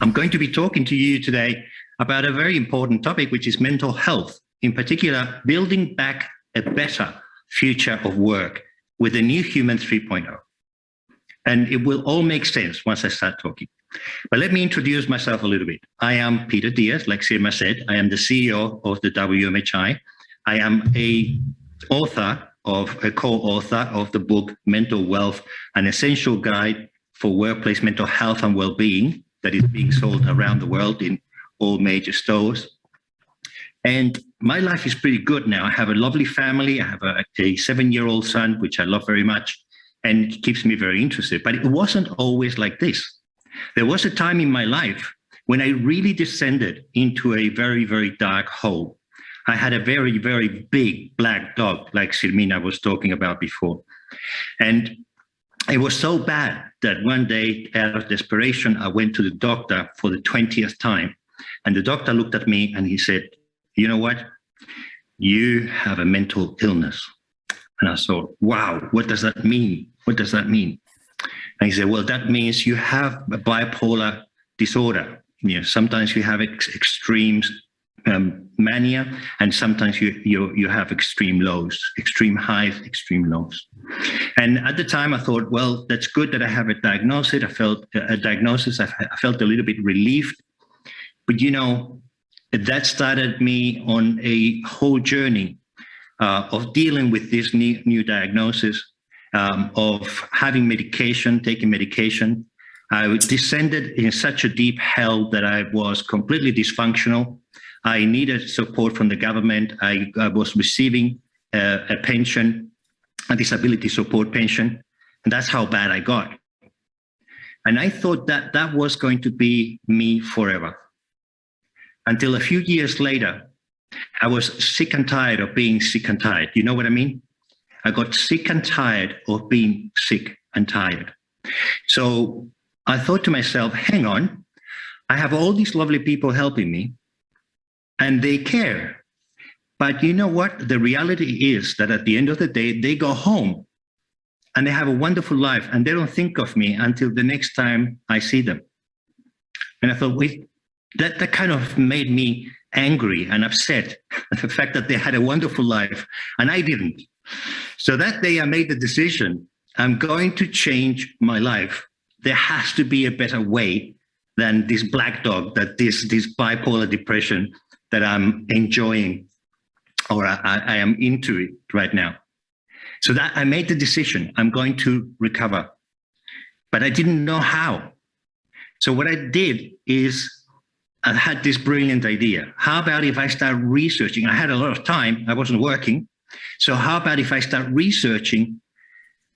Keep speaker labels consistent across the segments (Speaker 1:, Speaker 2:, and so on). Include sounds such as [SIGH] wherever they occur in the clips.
Speaker 1: I'm going to be talking to you today about a very important topic, which is mental health, in particular, building back a better future of work with the new human 3.0. And it will all make sense once I start talking. But let me introduce myself a little bit. I am Peter Diaz, like Sirma said, I am the CEO of the WMHI. I am a author of a co-author of the book Mental Wealth, an essential guide for workplace mental health and well-being that is being sold around the world in all major stores. And my life is pretty good now. I have a lovely family. I have a, a seven-year-old son, which I love very much, and keeps me very interested. But it wasn't always like this. There was a time in my life when I really descended into a very, very dark hole. I had a very, very big black dog, like Silmina was talking about before. And it was so bad that one day, out of desperation, I went to the doctor for the 20th time. And the doctor looked at me and he said, you know what? You have a mental illness. And I thought, wow, what does that mean? What does that mean? And he said, well, that means you have a bipolar disorder. You know, sometimes you have ex extremes um, mania, and sometimes you, you, you have extreme lows, extreme highs, extreme lows. And at the time I thought, well, that's good that I have a diagnosis. I felt a diagnosis, I, felt a little bit relieved. But you know, that started me on a whole journey uh, of dealing with this new, new diagnosis, um, of having medication, taking medication. I descended in such a deep hell that I was completely dysfunctional. I needed support from the government. I, I was receiving uh, a pension, a disability support pension, and that's how bad I got. And I thought that that was going to be me forever. Until a few years later, I was sick and tired of being sick and tired. You know what I mean? I got sick and tired of being sick and tired. So I thought to myself, hang on, I have all these lovely people helping me and they care. But you know what? The reality is that at the end of the day, they go home and they have a wonderful life and they don't think of me until the next time I see them. And I thought, wait, that, that kind of made me angry and upset [LAUGHS] the fact that they had a wonderful life and I didn't. So that day I made the decision, I'm going to change my life. There has to be a better way than this black dog, that this, this bipolar depression that I'm enjoying or I, I am into it right now. So that I made the decision, I'm going to recover, but I didn't know how. So what I did is I had this brilliant idea. How about if I start researching? I had a lot of time, I wasn't working. So how about if I start researching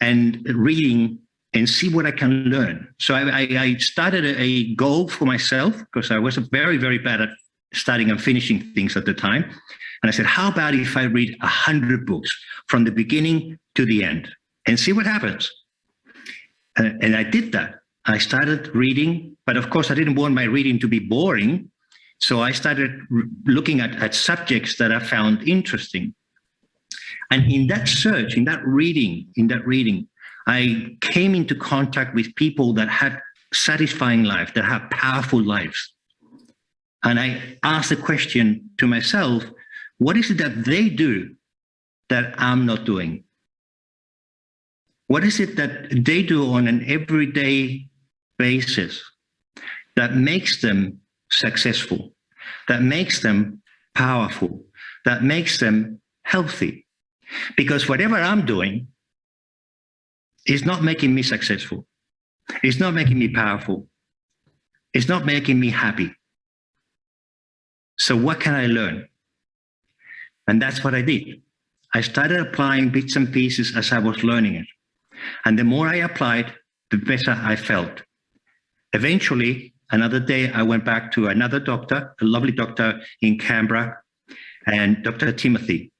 Speaker 1: and reading and see what I can learn? So I, I started a goal for myself because I was very, very bad at starting and finishing things at the time. And I said, how about if I read a hundred books from the beginning to the end and see what happens? And, and I did that. I started reading, but of course I didn't want my reading to be boring. So I started looking at, at subjects that I found interesting. And in that search, in that reading, in that reading, I came into contact with people that had satisfying life, that have powerful lives. And I asked the question to myself, what is it that they do that I'm not doing? What is it that they do on an everyday basis that makes them successful, that makes them powerful, that makes them healthy? Because whatever I'm doing is not making me successful. It's not making me powerful. It's not making me happy. So what can I learn? And that's what I did. I started applying bits and pieces as I was learning it. And the more I applied, the better I felt. Eventually, another day, I went back to another doctor, a lovely doctor in Canberra, and Dr. Timothy.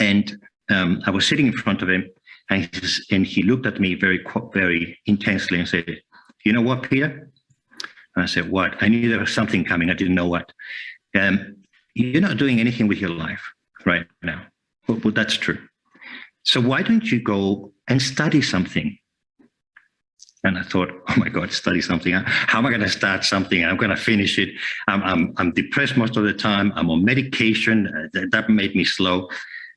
Speaker 1: And um, I was sitting in front of him, and he, and he looked at me very, very intensely and said, you know what, Peter? And I said, what? I knew there was something coming. I didn't know what. Um, you're not doing anything with your life right now. Well, well, that's true. So why don't you go and study something? And I thought, oh my God, study something. How am I going to start something? I'm going to finish it. I'm, I'm, I'm depressed most of the time. I'm on medication. Uh, that, that made me slow.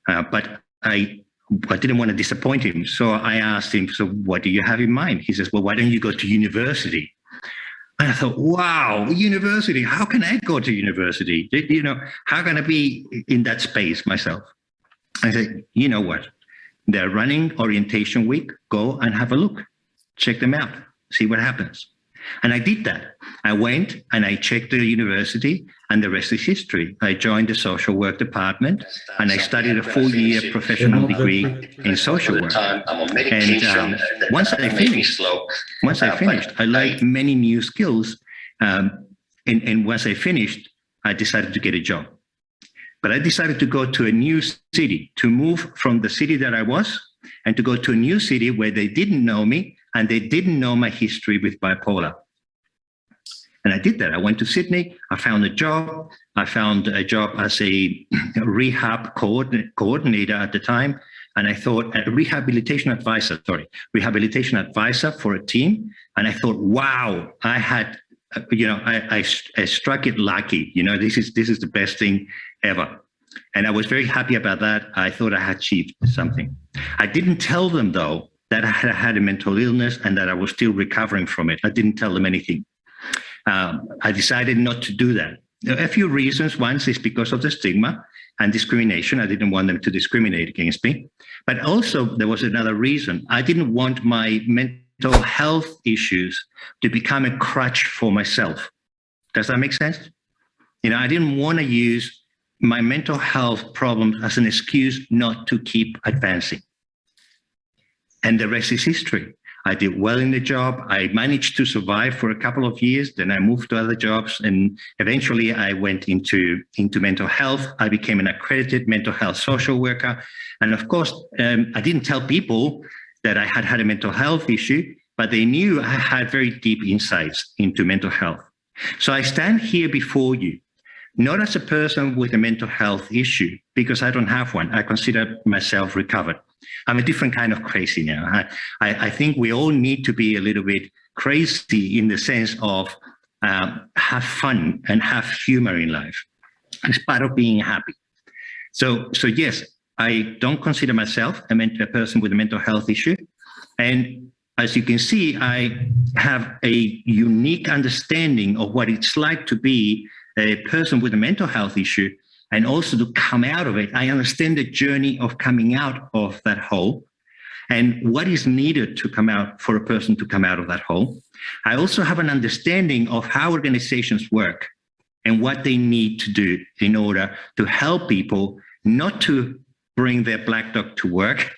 Speaker 1: Uh, but I, I didn't want to disappoint him. So I asked him, so what do you have in mind? He says, well, why don't you go to university? And I thought, wow, university, how can I go to university? You know, how can I be in that space myself? I said, you know what? They're running orientation week. Go and have a look. Check them out. See what happens. And I did that. I went and I checked the university and the rest is history. I joined the social work department and I studied a full year professional degree in social work. And um, once I finished, once I finished, I learned many new skills. Um, and, and once I finished, I decided to get a job. But I decided to go to a new city, to move from the city that I was and to go to a new city where they didn't know me and they didn't know my history with bipolar. And I did that. I went to Sydney. I found a job. I found a job as a [CLEARS THROAT] rehab coordinator at the time. And I thought a rehabilitation advisor, sorry, rehabilitation advisor for a team. And I thought, wow, I had, uh, you know, I, I, I struck it lucky. You know, this is this is the best thing ever. And I was very happy about that. I thought I had achieved something. I didn't tell them, though, that I had a mental illness and that I was still recovering from it. I didn't tell them anything. Um, I decided not to do that. A few reasons. One is because of the stigma and discrimination. I didn't want them to discriminate against me. But also there was another reason. I didn't want my mental health issues to become a crutch for myself. Does that make sense? You know, I didn't want to use my mental health problems as an excuse not to keep advancing. And the rest is history. I did well in the job. I managed to survive for a couple of years. Then I moved to other jobs and eventually I went into, into mental health. I became an accredited mental health social worker. And of course, um, I didn't tell people that I had had a mental health issue, but they knew I had very deep insights into mental health. So I stand here before you not as a person with a mental health issue, because I don't have one. I consider myself recovered. I'm a different kind of crazy now. I, I, I think we all need to be a little bit crazy in the sense of um, have fun and have humor in life. It's part of being happy. So, so yes, I don't consider myself a, a person with a mental health issue. And as you can see, I have a unique understanding of what it's like to be a person with a mental health issue and also to come out of it. I understand the journey of coming out of that hole and what is needed to come out for a person to come out of that hole. I also have an understanding of how organizations work and what they need to do in order to help people not to bring their black dog to work,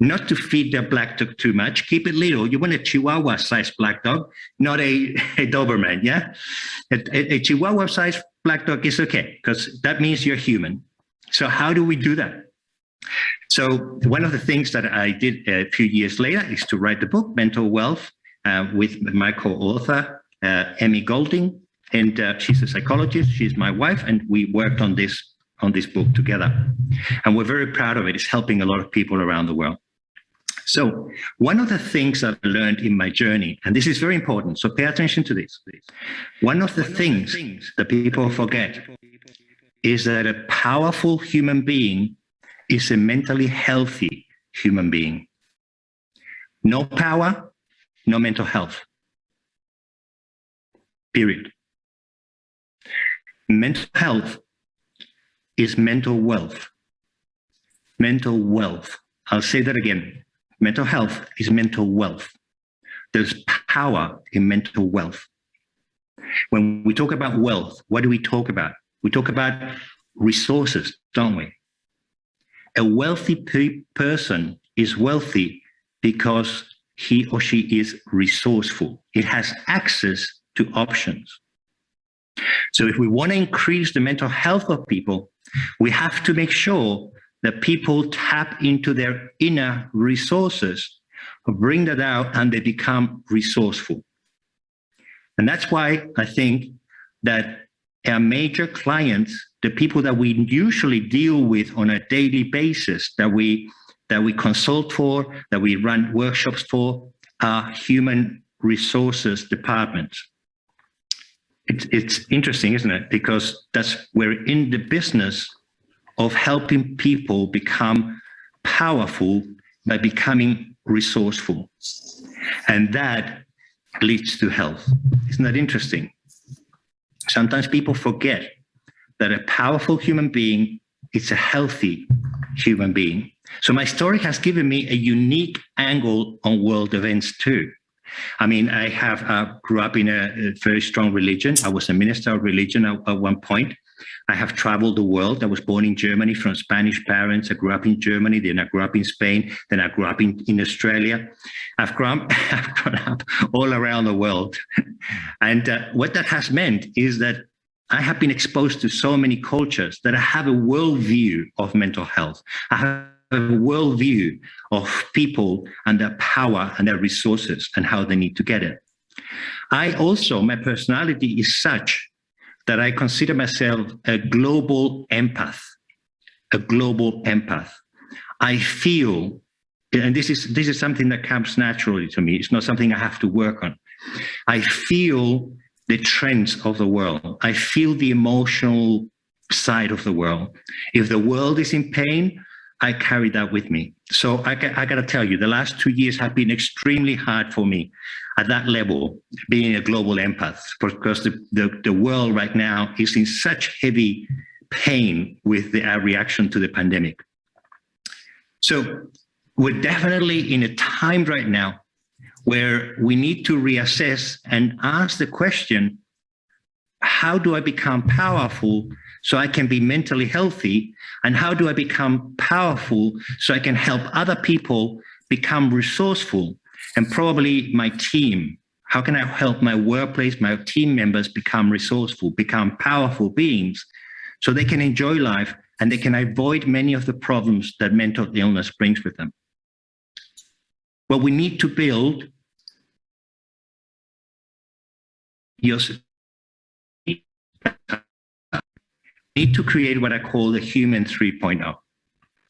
Speaker 1: not to feed their black dog too much. Keep it little. You want a Chihuahua-sized black dog, not a, [LAUGHS] a Doberman, yeah? A, a, a Chihuahua-sized black dog is okay, because that means you're human. So how do we do that? So one of the things that I did a few years later is to write the book, Mental Wealth, uh, with my co-author, uh, Emmy Golding, and uh, she's a psychologist, she's my wife, and we worked on this on this book together. And we're very proud of it. It's helping a lot of people around the world. So one of the things I've learned in my journey, and this is very important, so pay attention to this, please. One of the things that people forget is that a powerful human being is a mentally healthy human being. No power, no mental health. Period. Mental health is mental wealth. Mental wealth. I'll say that again. Mental health is mental wealth. There's power in mental wealth. When we talk about wealth, what do we talk about? We talk about resources, don't we? A wealthy pe person is wealthy because he or she is resourceful. It has access to options. So if we want to increase the mental health of people, we have to make sure that people tap into their inner resources, bring that out, and they become resourceful. And that's why I think that our major clients, the people that we usually deal with on a daily basis, that we that we consult for, that we run workshops for, are human resources departments. It's, it's interesting, isn't it? Because that's we're in the business of helping people become powerful by becoming resourceful. And that leads to health. Isn't that interesting? Sometimes people forget that a powerful human being is a healthy human being. So my story has given me a unique angle on world events too. I mean, I have uh, grew up in a, a, very strong religion. I was a minister of religion at, at, one point. I have traveled the world. I was born in Germany from Spanish parents. I grew up in Germany. Then I grew up in Spain. Then I grew up in, in Australia. I've grown, [LAUGHS] I've grown up all around the world. and uh, what that has meant is that I have been exposed to so many cultures that I have a worldview of mental health. I have a worldview of people and their power and their resources and how they need to get it. I also, my personality is such that I consider myself a global empath, a global empath. I feel, and this is, this is something that comes naturally to me. It's not something I have to work on. I feel the trends of the world. I feel the emotional side of the world. If the world is in pain, I carry that with me. So I, I got to tell you, the last two years have been extremely hard for me at that level, being a global empath, because the, the, the world right now is in such heavy pain with the reaction to the pandemic. So we're definitely in a time right now where we need to reassess and ask the question, how do I become powerful so I can be mentally healthy? And how do I become powerful so I can help other people become resourceful? And probably my team, how can I help my workplace, my team members become resourceful, become powerful beings so they can enjoy life and they can avoid many of the problems that mental illness brings with them? Well, we need to build your need to create what I call the human 3.0.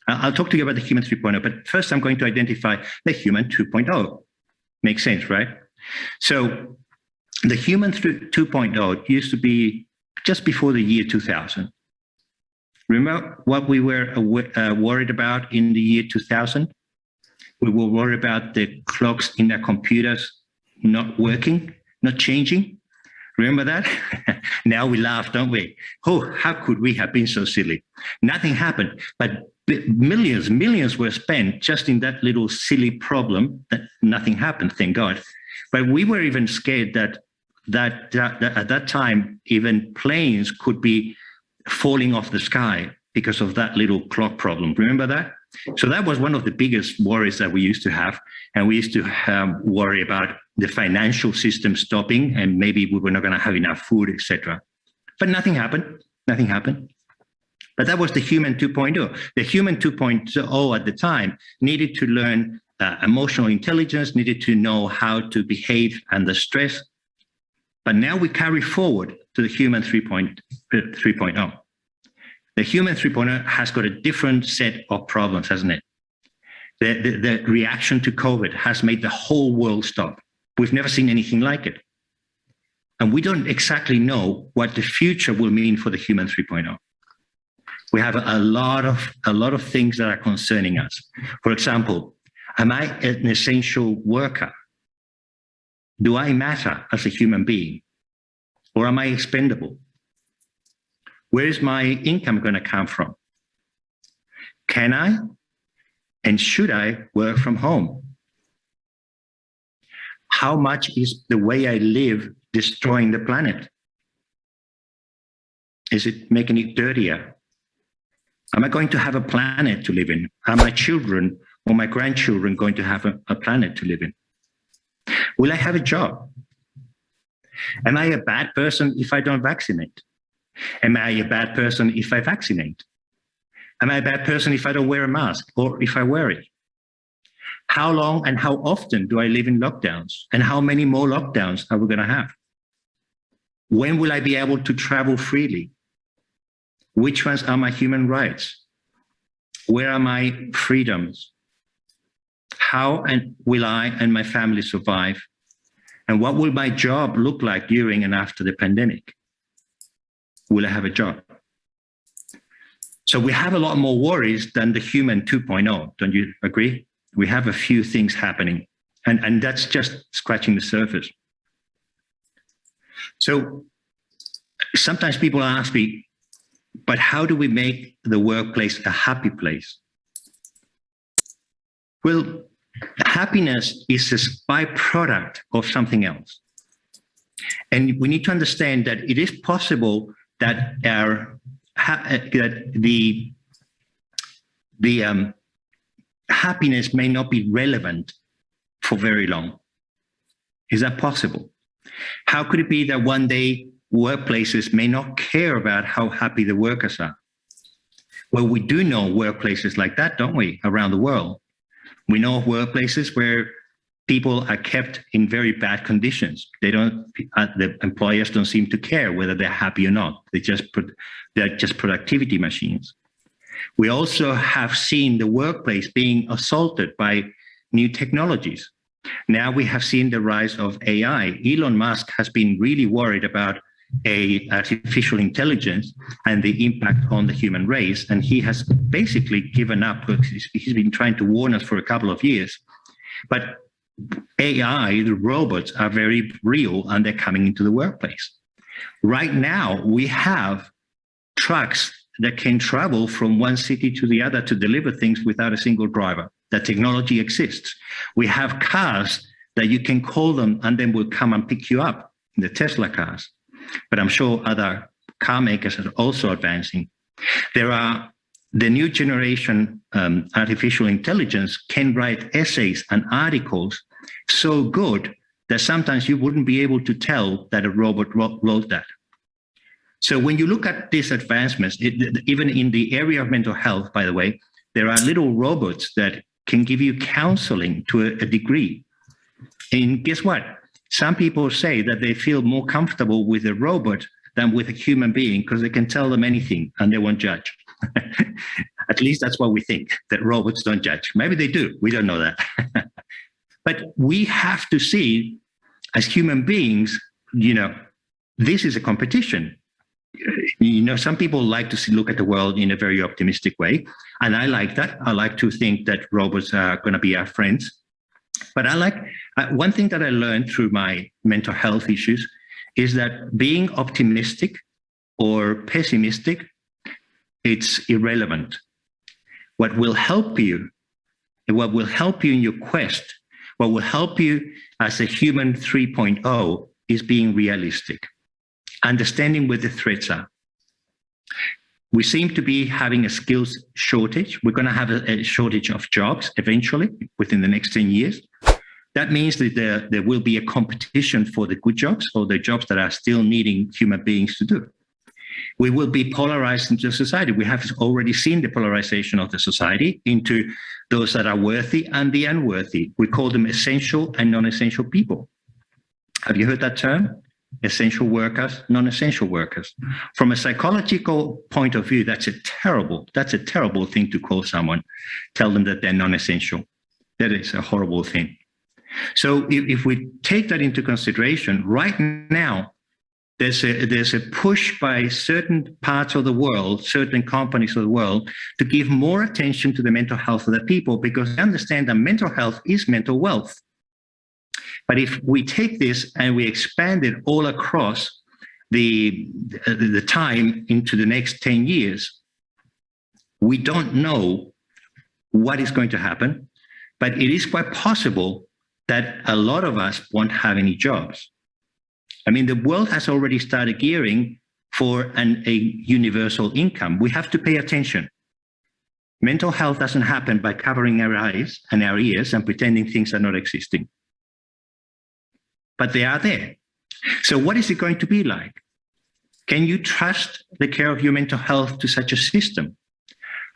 Speaker 1: I'll talk to you about the human 3.0, but first I'm going to identify the human 2.0. Makes sense, right? So the human 2.0 used to be just before the year 2000. Remember what we were uh, worried about in the year 2000? We were worried about the clocks in our computers not working, not changing. Remember that? [LAUGHS] now we laugh, don't we? Oh, how could we have been so silly? Nothing happened, but millions, millions were spent just in that little silly problem that nothing happened, thank God. But we were even scared that that, that, that at that time, even planes could be falling off the sky because of that little clock problem. Remember that? So that was one of the biggest worries that we used to have. And we used to um, worry about the financial system stopping and maybe we were not going to have enough food, etc. But nothing happened. Nothing happened. But that was the human 2.0. The human 2.0 at the time needed to learn uh, emotional intelligence, needed to know how to behave under stress. But now we carry forward to the human 3.0. The human 3.0 has got a different set of problems, hasn't it? The, the, the reaction to COVID has made the whole world stop. We've never seen anything like it. And we don't exactly know what the future will mean for the human 3.0. We have a lot of a lot of things that are concerning us. For example, am I an essential worker? Do I matter as a human being? Or am I expendable? Where is my income going to come from? Can I and should I work from home? How much is the way I live destroying the planet? Is it making it dirtier? Am I going to have a planet to live in? Are my children or my grandchildren going to have a, a planet to live in? Will I have a job? Am I a bad person if I don't vaccinate? Am I a bad person if I vaccinate? Am I a bad person if I don't wear a mask or if I wear it? How long and how often do I live in lockdowns? And how many more lockdowns are we going to have? When will I be able to travel freely? Which ones are my human rights? Where are my freedoms? How and will I and my family survive? And what will my job look like during and after the pandemic? Will I have a job? So we have a lot more worries than the human 2.0. Don't you agree? We have a few things happening and, and that's just scratching the surface. So sometimes people ask me, but how do we make the workplace a happy place? Well, happiness is a byproduct of something else. And we need to understand that it is possible that our that the the um, happiness may not be relevant for very long. Is that possible? How could it be that one day workplaces may not care about how happy the workers are? Well, we do know workplaces like that, don't we, around the world? We know of workplaces where people are kept in very bad conditions. They don't, uh, the employers don't seem to care whether they're happy or not. They just, they're just productivity machines. We also have seen the workplace being assaulted by new technologies. Now we have seen the rise of AI. Elon Musk has been really worried about a artificial intelligence and the impact on the human race. And he has basically given up. He's been trying to warn us for a couple of years. But AI, the robots are very real and they're coming into the workplace. Right now, we have trucks that can travel from one city to the other to deliver things without a single driver. That technology exists. We have cars that you can call them and then will come and pick you up, the Tesla cars but I'm sure other car makers are also advancing. There are the new generation um, artificial intelligence can write essays and articles so good that sometimes you wouldn't be able to tell that a robot wrote that. So when you look at these advancements, it, even in the area of mental health, by the way, there are little robots that can give you counseling to a, a degree. And guess what? Some people say that they feel more comfortable with a robot than with a human being because they can tell them anything and they won't judge. [LAUGHS] At least that's what we think, that robots don't judge. Maybe they do, we don't know that. [LAUGHS] but we have to see as human beings, you know, this is a competition. You know, some people like to see, look at the world in a very optimistic way. And I like that. I like to think that robots are going to be our friends. But I like, uh, one thing that I learned through my mental health issues is that being optimistic or pessimistic, it's irrelevant. What will help you, what will help you in your quest, what will help you as a human 3.0 is being realistic, understanding where the threats are. We seem to be having a skills shortage. We're going to have a, a shortage of jobs eventually within the next 10 years. That means that there, there will be a competition for the good jobs or the jobs that are still needing human beings to do. We will be polarized into society. We have already seen the polarization of the society into those that are worthy and the unworthy. We call them essential and non-essential people. Have you heard that term? essential workers, non-essential workers. From a psychological point of view, that's a terrible, that's a terrible thing to call someone, tell them that they're non-essential. That is a horrible thing. So if, if we take that into consideration, right now, there's a, there's a push by certain parts of the world, certain companies of the world, to give more attention to the mental health of the people because they understand that mental health is mental wealth. But if we take this and we expand it all across the, the time into the next 10 years, we don't know what is going to happen, but it is quite possible that a lot of us won't have any jobs. I mean, the world has already started gearing for an, a universal income. We have to pay attention. Mental health doesn't happen by covering our eyes and our ears and pretending things are not existing but they are there. So what is it going to be like? Can you trust the care of your mental health to such a system?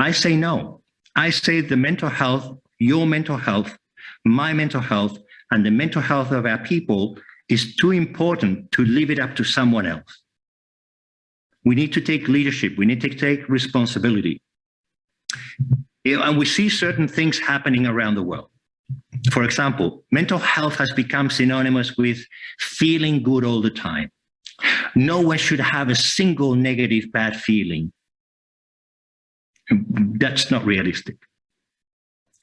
Speaker 1: I say no. I say the mental health, your mental health, my mental health, and the mental health of our people is too important to leave it up to someone else. We need to take leadership. We need to take responsibility. And we see certain things happening around the world. For example, mental health has become synonymous with feeling good all the time. No one should have a single negative bad feeling. That's not realistic.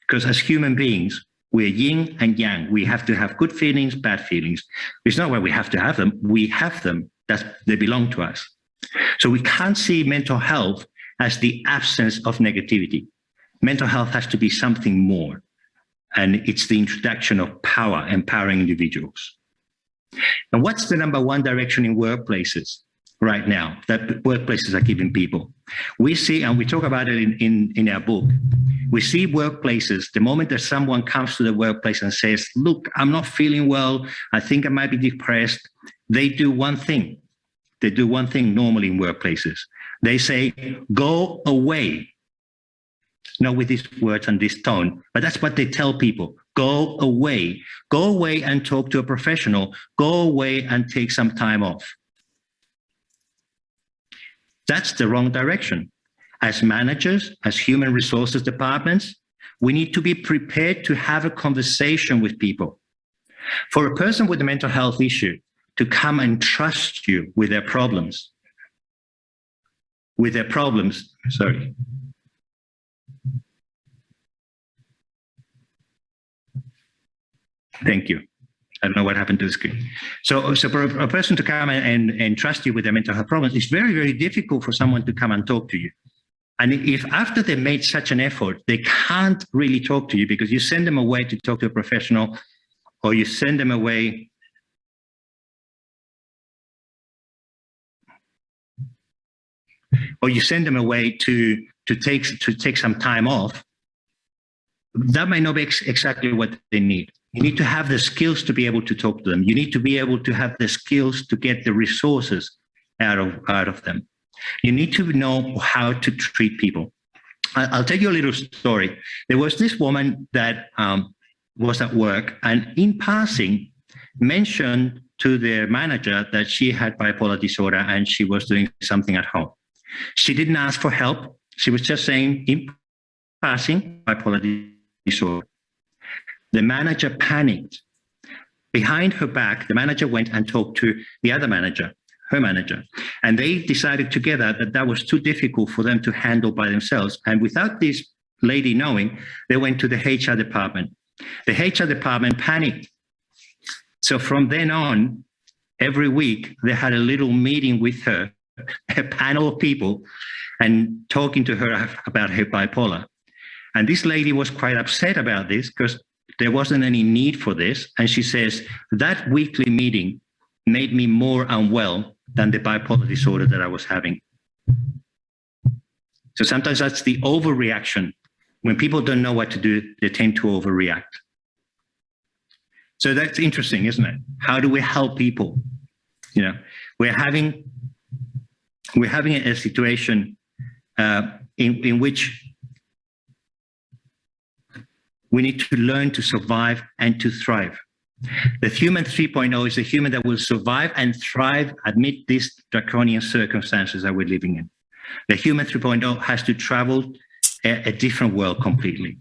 Speaker 1: Because as human beings, we're yin and yang. We have to have good feelings, bad feelings. It's not where we have to have them. We have them. That they belong to us. So we can't see mental health as the absence of negativity. Mental health has to be something more. And it's the introduction of power, empowering individuals. And what's the number one direction in workplaces right now that workplaces are giving people? We see, and we talk about it in, in, in our book, we see workplaces, the moment that someone comes to the workplace and says, look, I'm not feeling well, I think I might be depressed, they do one thing. They do one thing normally in workplaces. They say, go away. Not with these words and this tone, but that's what they tell people. Go away. Go away and talk to a professional. Go away and take some time off. That's the wrong direction. As managers, as human resources departments, we need to be prepared to have a conversation with people. For a person with a mental health issue to come and trust you with their problems, with their problems, sorry. Thank you. I don't know what happened to the screen. So, so for a, person to come and, and trust you with their mental health problems, it's very, very difficult for someone to come and talk to you. And if after they made such an effort, they can't really talk to you because you send them away to talk to a professional or you send them away or you send them away to to take to take some time off that might not be ex exactly what they need you need to have the skills to be able to talk to them. You need to be able to have the skills to get the resources out of out of them. You need to know how to treat people. I'll tell you a little story. There was this woman that um, was at work and in passing mentioned to their manager that she had bipolar disorder and she was doing something at home. She didn't ask for help. She was just saying, in passing, bipolar disorder. The manager panicked. Behind her back, the manager went and talked to the other manager, her manager, and they decided together that that was too difficult for them to handle by themselves. And without this lady knowing, they went to the HR department. The HR department panicked. So from then on, every week, they had a little meeting with her [LAUGHS] a panel of people and talking to her about her bipolar. And this lady was quite upset about this because there wasn't any need for this. And she says, that weekly meeting made me more unwell than the bipolar disorder that I was having. So sometimes that's the overreaction. When people don't know what to do, they tend to overreact. So that's interesting, isn't it? How do we help people? You know, we're having we're having a situation uh, in, in which we need to learn to survive and to thrive. The human 3.0 is a human that will survive and thrive amid these draconian circumstances that we're living in. The human 3.0 has to travel a, a different world completely.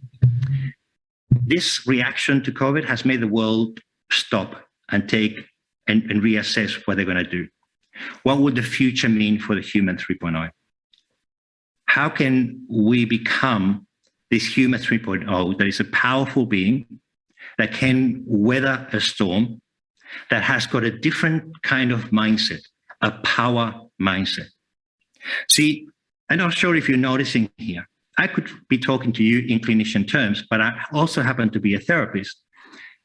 Speaker 1: This reaction to COVID has made the world stop and take and, and reassess what they're going to do. What would the future mean for the human 3.0? How can we become this human 3.0 that is a powerful being that can weather a storm, that has got a different kind of mindset, a power mindset? See, I'm not sure if you're noticing here. I could be talking to you in clinician terms, but I also happen to be a therapist.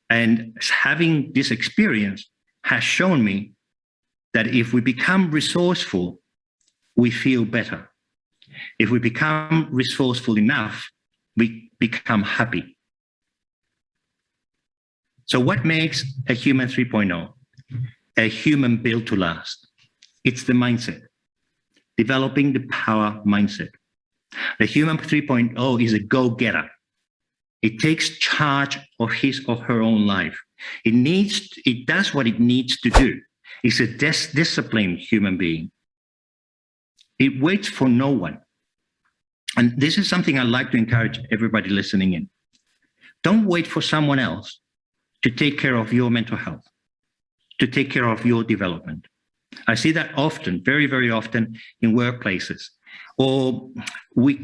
Speaker 1: And having this experience has shown me that if we become resourceful, we feel better. If we become resourceful enough, we become happy. So what makes a human 3.0? A human built to last. It's the mindset, developing the power mindset. The human 3.0 is a go-getter. It takes charge of his or her own life. It needs, it does what it needs to do. It's a dis disciplined human being. It waits for no one. And this is something I'd like to encourage everybody listening in. Don't wait for someone else to take care of your mental health, to take care of your development. I see that often, very, very often in workplaces. Or we,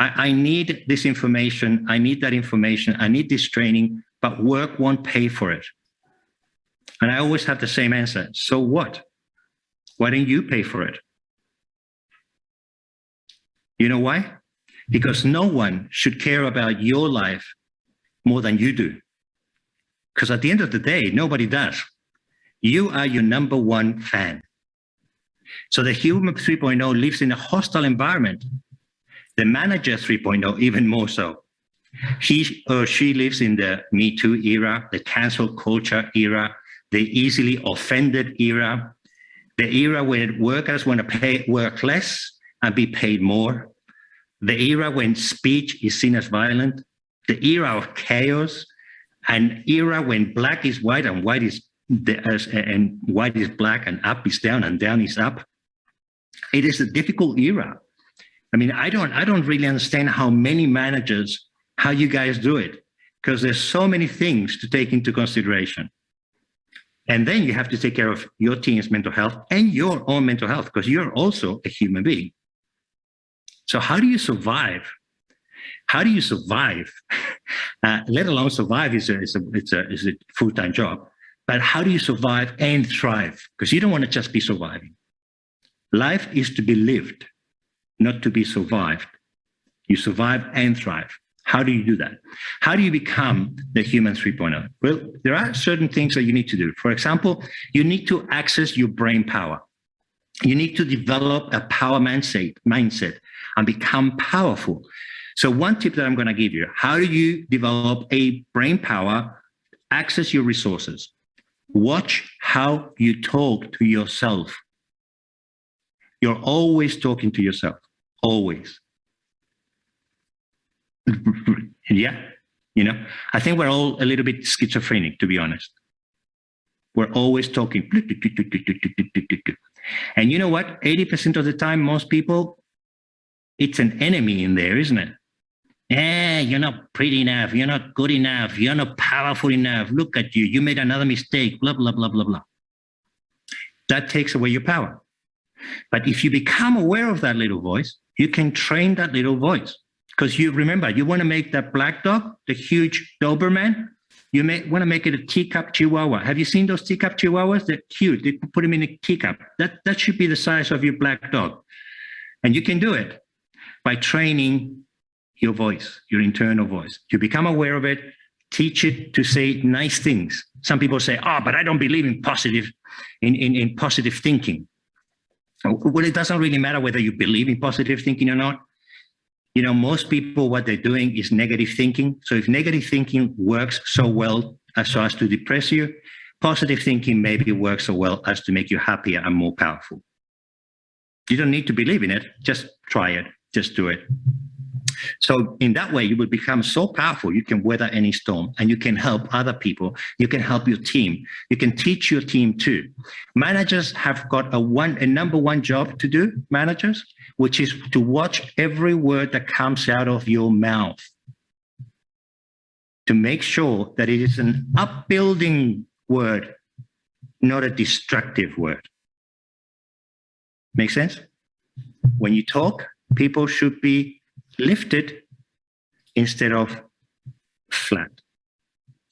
Speaker 1: I, I need this information, I need that information, I need this training, but work won't pay for it. And I always have the same answer. So what? Why don't you pay for it? You know why? Because no one should care about your life more than you do. Because at the end of the day, nobody does. You are your number one fan. So the human 3.0 lives in a hostile environment. The manager 3.0, even more so. He or she lives in the Me Too era, the cancel culture era, the easily offended era, the era where workers want to pay work less and be paid more, the era when speech is seen as violent, the era of chaos, an era when black is white and white is and white is black and up is down and down is up. It is a difficult era. I mean, I don't, I don't really understand how many managers, how you guys do it, because there's so many things to take into consideration. And then you have to take care of your team's mental health and your own mental health, because you're also a human being. So how do you survive? How do you survive? [LAUGHS] Uh, let alone survive is a, is a, it's a, is a full-time job. But how do you survive and thrive? Because you don't want to just be surviving. Life is to be lived, not to be survived. You survive and thrive. How do you do that? How do you become the human 3.0? Well, there are certain things that you need to do. For example, you need to access your brain power. You need to develop a power mindset, mindset and become powerful. So one tip that I'm going to give you, how do you develop a brain power, access your resources? Watch how you talk to yourself. You're always talking to yourself, always. [LAUGHS] yeah, you know, I think we're all a little bit schizophrenic, to be honest. We're always talking. [LAUGHS] And you know what? 80% of the time, most people, it's an enemy in there, isn't it? Yeah, you're not pretty enough. You're not good enough. You're not powerful enough. Look at you. You made another mistake, blah, blah, blah, blah, blah. That takes away your power. But if you become aware of that little voice, you can train that little voice. Because you remember, you want to make that black dog, the huge Doberman, you may want to make it a teacup chihuahua. Have you seen those teacup chihuahuas? They're cute. They put them in a teacup. That, that should be the size of your black dog. And you can do it by training your voice, your internal voice. You become aware of it, teach it to say nice things. Some people say, oh, but I don't believe in positive, in, in, in positive thinking. Well, it doesn't really matter whether you believe in positive thinking or not. You know, most people, what they're doing is negative thinking. So if negative thinking works so well as so as to depress you, positive thinking maybe works so well as to make you happier and more powerful. You don't need to believe in it. Just try it. Just do it. So in that way, you will become so powerful, you can weather any storm and you can help other people. You can help your team. You can teach your team too. Managers have got a one, a number one job to do, managers, which is to watch every word that comes out of your mouth to make sure that it is an upbuilding word, not a destructive word. Make sense? When you talk, people should be lifted instead of flat.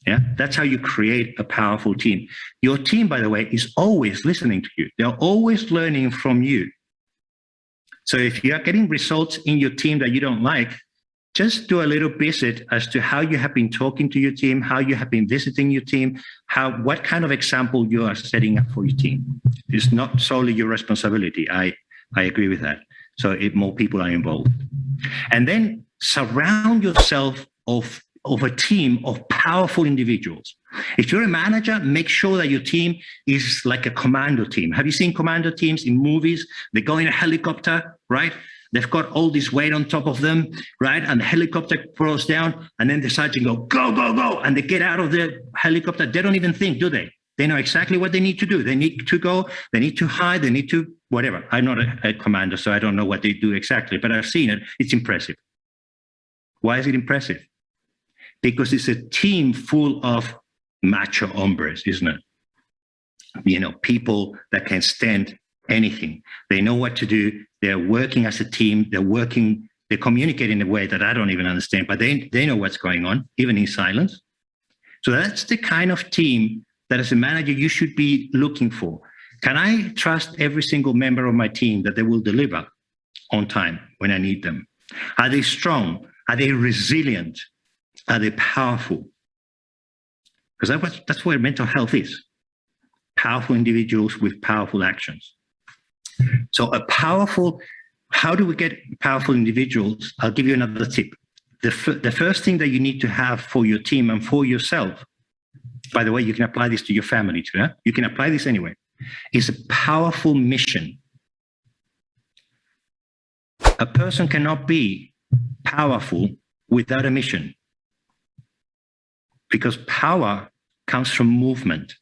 Speaker 1: Yeah, that's how you create a powerful team. Your team, by the way, is always listening to you. They're always learning from you. So if you are getting results in your team that you don't like, just do a little visit as to how you have been talking to your team, how you have been visiting your team, how what kind of example you are setting up for your team. It's not solely your responsibility. I, I agree with that. So if more people are involved. And then surround yourself of, of a team of powerful individuals. If you're a manager, make sure that your team is like a commando team. Have you seen commando teams in movies? They go in a helicopter, right? They've got all this weight on top of them, right? And the helicopter throws down, and then the sergeant go, go, go, go, and they get out of the helicopter. They don't even think, do they? They know exactly what they need to do. They need to go, they need to hide, they need to whatever. I'm not a, a commander, so I don't know what they do exactly, but I've seen it. It's impressive. Why is it impressive? because it's a team full of macho hombres, isn't it? You know, people that can stand anything. They know what to do. They're working as a team. They're working, they communicate in a way that I don't even understand, but they, they know what's going on, even in silence. So that's the kind of team that as a manager, you should be looking for. Can I trust every single member of my team that they will deliver on time when I need them? Are they strong? Are they resilient? Are they powerful? Because that's, that's where mental health is. Powerful individuals with powerful actions. So a powerful, how do we get powerful individuals? I'll give you another tip. The, the first thing that you need to have for your team and for yourself, by the way, you can apply this to your family too. Yeah? You can apply this anyway, It's a powerful mission. A person cannot be powerful without a mission because power comes from movement.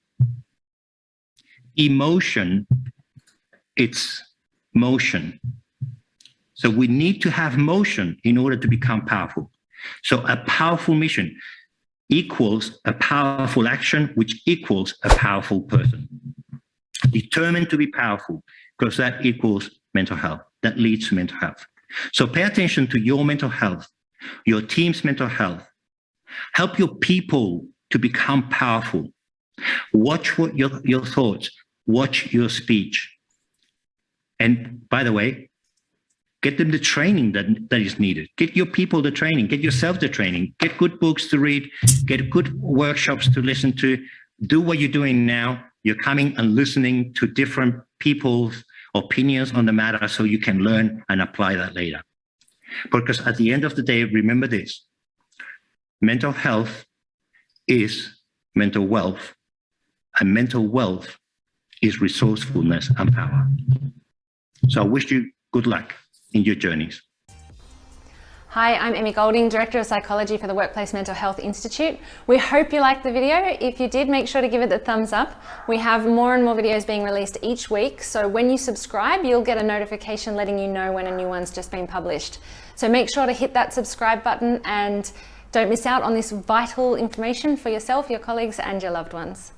Speaker 1: Emotion, it's motion. So we need to have motion in order to become powerful. So a powerful mission equals a powerful action, which equals a powerful person. Determined to be powerful, because that equals mental health. That leads to mental health. So pay attention to your mental health, your team's mental health. Help your people to become powerful. Watch what your, your thoughts, watch your speech. And by the way, get them the training that, that is needed. Get your people the training, get yourself the training, get good books to read, get good workshops to listen to, do what you're doing now. You're coming and listening to different people's opinions on the matter so you can learn and apply that later. Because at the end of the day, remember this, mental health is mental wealth and mental wealth is resourcefulness and power. So I wish you good luck in your journeys.
Speaker 2: Hi, I'm Emmy Golding, Director of Psychology for the Workplace Mental Health Institute. We hope you liked the video. If you did, make sure to give it the thumbs up. We have more and more videos being released each week, so when you subscribe, you'll get a notification letting you know when a new one's just been published. So make sure to hit that subscribe button and don't miss out on this vital information for yourself, your colleagues and your loved ones.